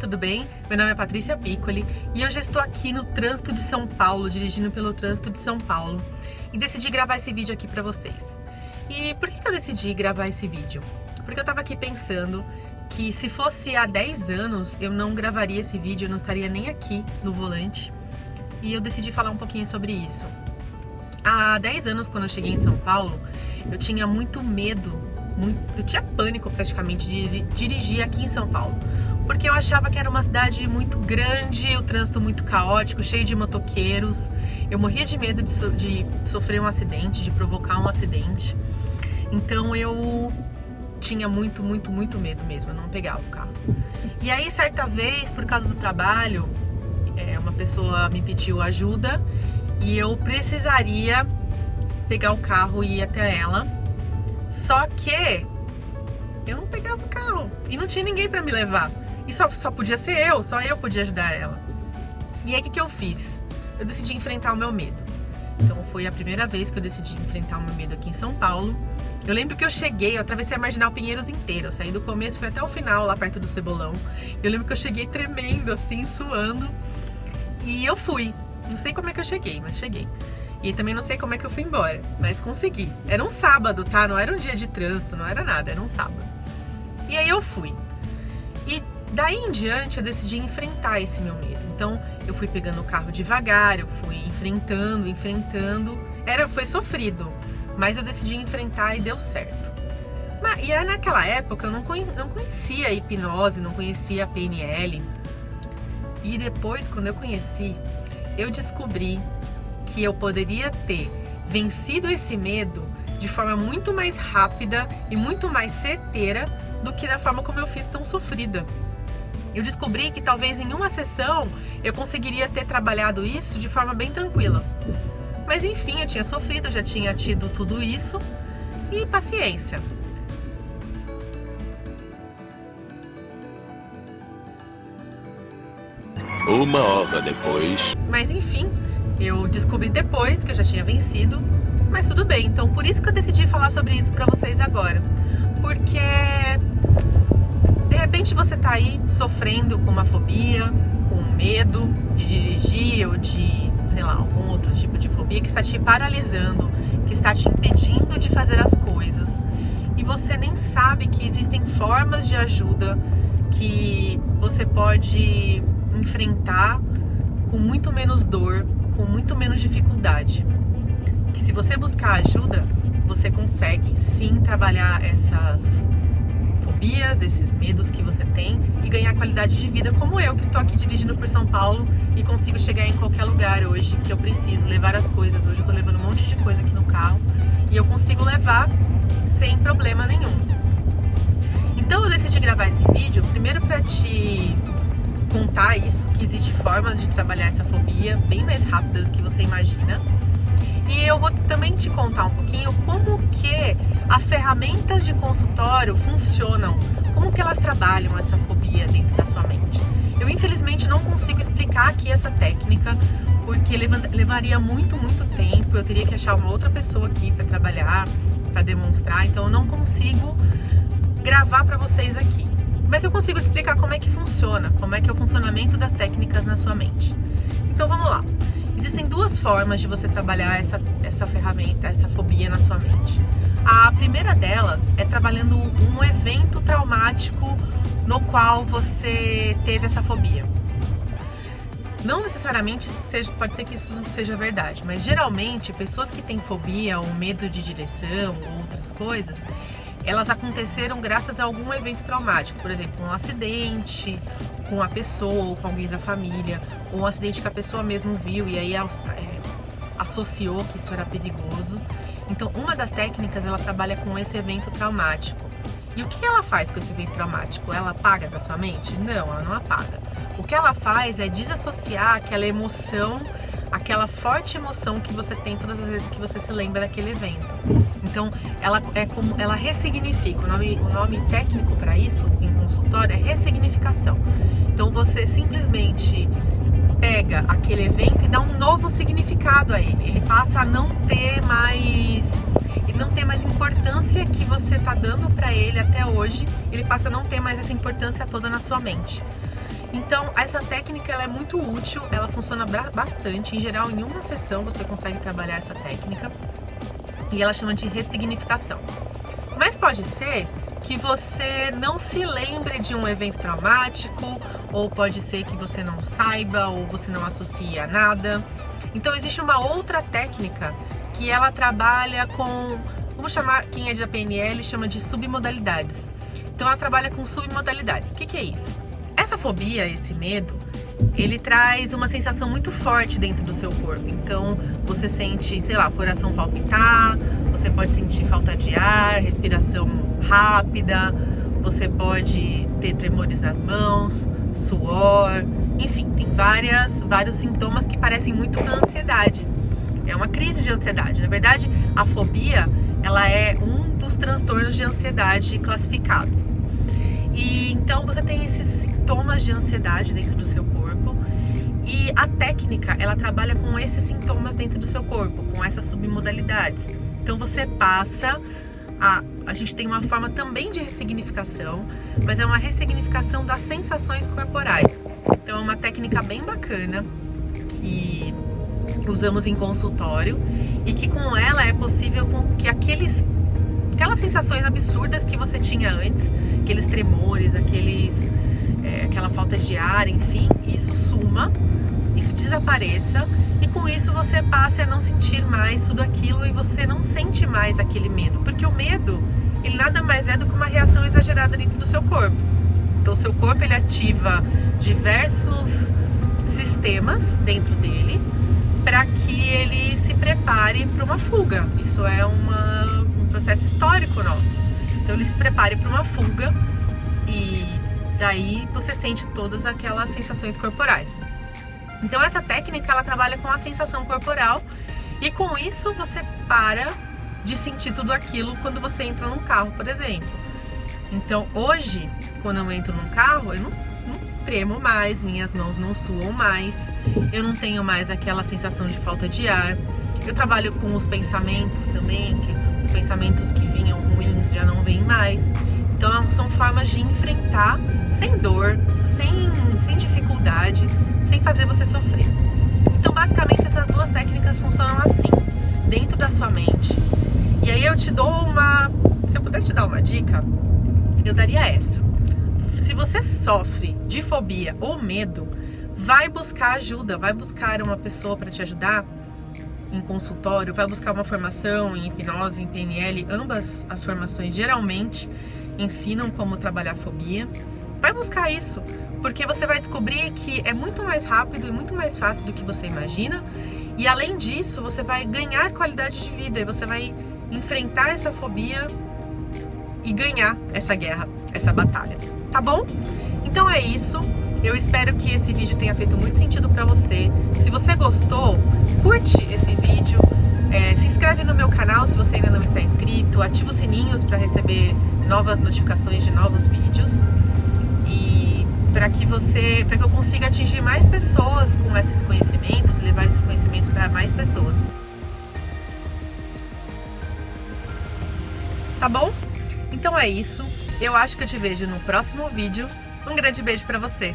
tudo bem? Meu nome é Patrícia Piccoli e eu já estou aqui no trânsito de São Paulo, dirigindo pelo trânsito de São Paulo e decidi gravar esse vídeo aqui para vocês. E por que eu decidi gravar esse vídeo? Porque eu estava aqui pensando que se fosse há 10 anos eu não gravaria esse vídeo, eu não estaria nem aqui no volante e eu decidi falar um pouquinho sobre isso. Há 10 anos, quando eu cheguei em São Paulo, eu tinha muito medo, eu tinha pânico praticamente de dirigir aqui em São Paulo porque eu achava que era uma cidade muito grande, o trânsito muito caótico, cheio de motoqueiros. Eu morria de medo de, so de sofrer um acidente, de provocar um acidente. Então eu tinha muito, muito, muito medo mesmo, eu não pegava o carro. E aí, certa vez, por causa do trabalho, é, uma pessoa me pediu ajuda e eu precisaria pegar o carro e ir até ela. Só que eu não pegava o carro e não tinha ninguém para me levar. E só, só podia ser eu, só eu podia ajudar ela. E aí o que, que eu fiz? Eu decidi enfrentar o meu medo. Então foi a primeira vez que eu decidi enfrentar o meu medo aqui em São Paulo. Eu lembro que eu cheguei, eu atravessei a Marginal Pinheiros inteira, eu saí do começo, fui até o final, lá perto do Cebolão. Eu lembro que eu cheguei tremendo, assim, suando. E eu fui. Não sei como é que eu cheguei, mas cheguei. E também não sei como é que eu fui embora, mas consegui. Era um sábado, tá? Não era um dia de trânsito, não era nada, era um sábado. E aí eu fui. Daí em diante eu decidi enfrentar esse meu medo. Então eu fui pegando o carro devagar, eu fui enfrentando, enfrentando. Era, foi sofrido, mas eu decidi enfrentar e deu certo. Mas, e aí naquela época eu não, não conhecia a hipnose, não conhecia a PNL. E depois, quando eu conheci, eu descobri que eu poderia ter vencido esse medo de forma muito mais rápida e muito mais certeira do que da forma como eu fiz tão sofrida eu descobri que talvez em uma sessão eu conseguiria ter trabalhado isso de forma bem tranquila. Mas enfim, eu tinha sofrido, já tinha tido tudo isso e paciência. Uma hora depois. Mas enfim, eu descobri depois que eu já tinha vencido, mas tudo bem. Então por isso que eu decidi falar sobre isso para vocês agora. Porque repente você está aí sofrendo com uma fobia, com medo de dirigir ou de, sei lá, algum outro tipo de fobia que está te paralisando, que está te impedindo de fazer as coisas. E você nem sabe que existem formas de ajuda que você pode enfrentar com muito menos dor, com muito menos dificuldade. Que se você buscar ajuda, você consegue sim trabalhar essas fobias, esses medos que você tem e ganhar qualidade de vida como eu que estou aqui dirigindo por São Paulo e consigo chegar em qualquer lugar hoje que eu preciso levar as coisas. Hoje eu estou levando um monte de coisa aqui no carro e eu consigo levar sem problema nenhum. Então eu decidi gravar esse vídeo primeiro para te contar isso, que existe formas de trabalhar essa fobia bem mais rápida do que você imagina. E eu vou também te contar um pouquinho como que as ferramentas de consultório funcionam, como que elas trabalham essa fobia dentro da sua mente. Eu infelizmente não consigo explicar aqui essa técnica, porque levaria muito, muito tempo, eu teria que achar uma outra pessoa aqui para trabalhar, para demonstrar, então eu não consigo gravar para vocês aqui. Mas eu consigo explicar como é que funciona, como é que é o funcionamento das técnicas na sua mente. Então vamos lá. Existem duas formas de você trabalhar essa, essa ferramenta, essa fobia na sua mente. A primeira delas é trabalhando um evento traumático no qual você teve essa fobia. Não necessariamente seja, pode ser que isso não seja verdade, mas geralmente pessoas que têm fobia ou medo de direção ou outras coisas, elas aconteceram graças a algum evento traumático, por exemplo, um acidente com a pessoa ou com alguém da família, ou um acidente que a pessoa mesmo viu e aí é, associou que isso era perigoso. Então, uma das técnicas, ela trabalha com esse evento traumático. E o que ela faz com esse evento traumático? Ela apaga da sua mente? Não, ela não apaga. O que ela faz é desassociar aquela emoção, aquela forte emoção que você tem todas as vezes que você se lembra daquele evento. Então, ela é como ela ressignifica. O nome, o nome técnico para isso em consultório é ressignificação. Então, você simplesmente pega aquele evento e dá um novo significado a ele. Ele passa a não ter mais não tem mais importância que você está dando para ele até hoje, ele passa a não ter mais essa importância toda na sua mente. Então, essa técnica ela é muito útil, ela funciona bastante. Em geral, em uma sessão você consegue trabalhar essa técnica. E ela chama de ressignificação. Mas pode ser que você não se lembre de um evento traumático, ou pode ser que você não saiba, ou você não associe a nada. Então existe uma outra técnica que ela trabalha com, vamos chamar, quem é da PNL chama de submodalidades. Então ela trabalha com submodalidades. O que, que é isso? Essa fobia, esse medo, ele traz uma sensação muito forte dentro do seu corpo. Então, você sente, sei lá, coração palpitar, você pode sentir falta de ar, respiração rápida, você pode ter tremores nas mãos, suor, enfim, tem várias, vários sintomas que parecem muito com ansiedade. É uma crise de ansiedade. Na verdade, a fobia, ela é um dos transtornos de ansiedade classificados. E então você tem esses sintomas de ansiedade dentro do seu corpo e a técnica, ela trabalha com esses sintomas dentro do seu corpo, com essas submodalidades. Então você passa a, a gente tem uma forma também de ressignificação, mas é uma ressignificação das sensações corporais. Então é uma técnica bem bacana que usamos em consultório e que com ela é possível que aqueles aquelas sensações absurdas que você tinha antes, aqueles tremores, aqueles, aquela falta de ar, enfim, isso suma, isso desapareça e com isso você passe a não sentir mais tudo aquilo e você não sente mais aquele medo, porque o medo, ele nada mais é do que uma reação exagerada dentro do seu corpo. Então o seu corpo ele ativa diversos sistemas dentro dele para que ele se prepare para uma fuga. Isso é uma processo histórico nosso. Então ele se prepare para uma fuga e daí você sente todas aquelas sensações corporais. Então essa técnica ela trabalha com a sensação corporal e com isso você para de sentir tudo aquilo quando você entra num carro, por exemplo. Então hoje, quando eu entro num carro, eu não, não tremo mais, minhas mãos não suam mais, eu não tenho mais aquela sensação de falta de ar. Eu trabalho com os pensamentos também, que os pensamentos que vinham ruins já não vêm mais. Então são formas de enfrentar sem dor, sem, sem dificuldade, sem fazer você sofrer. Então basicamente essas duas técnicas funcionam assim, dentro da sua mente. E aí eu te dou uma... Se eu pudesse te dar uma dica, eu daria essa. Se você sofre de fobia ou medo, vai buscar ajuda, vai buscar uma pessoa para te ajudar em consultório, vai buscar uma formação em hipnose, em PNL, ambas as formações geralmente ensinam como trabalhar fobia. Vai buscar isso, porque você vai descobrir que é muito mais rápido e muito mais fácil do que você imagina. E além disso, você vai ganhar qualidade de vida e você vai enfrentar essa fobia e ganhar essa guerra, essa batalha. Tá bom? Então é isso. Eu espero que esse vídeo tenha feito muito sentido para você. Se você gostou, curte esse vídeo, é, se inscreve no meu canal se você ainda não está inscrito, ativa os sininhos para receber novas notificações de novos vídeos e para que você, para que eu consiga atingir mais pessoas com esses conhecimentos, levar esses conhecimentos para mais pessoas. Tá bom? Então é isso. Eu acho que eu te vejo no próximo vídeo. Um grande beijo para você.